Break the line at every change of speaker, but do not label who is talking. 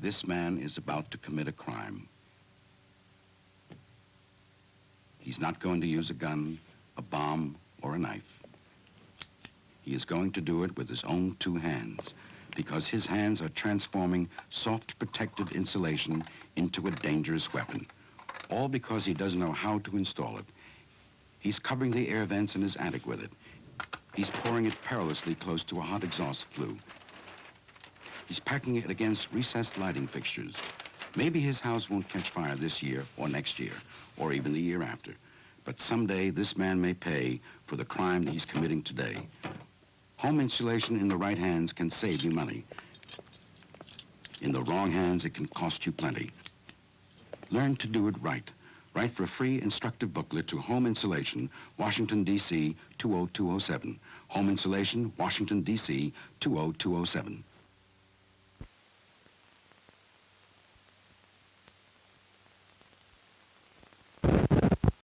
This man is about to commit a crime. He's not going to use a gun, a bomb, or a knife. He is going to do it with his own two hands because his hands are transforming soft protected insulation into a dangerous weapon. All because he doesn't know how to install it. He's covering the air vents in his attic with it. He's pouring it perilously close to a hot exhaust flue. He's packing it against recessed lighting fixtures. Maybe his house won't catch fire this year or next year, or even the year after. But someday this man may pay for the crime that he's committing today. Home insulation in the right hands can save you money. In the wrong hands, it can cost you plenty. Learn to do it right. Write for a free instructive booklet to Home Insulation, Washington, D.C. 20207. Home Insulation, Washington, D.C. 20207.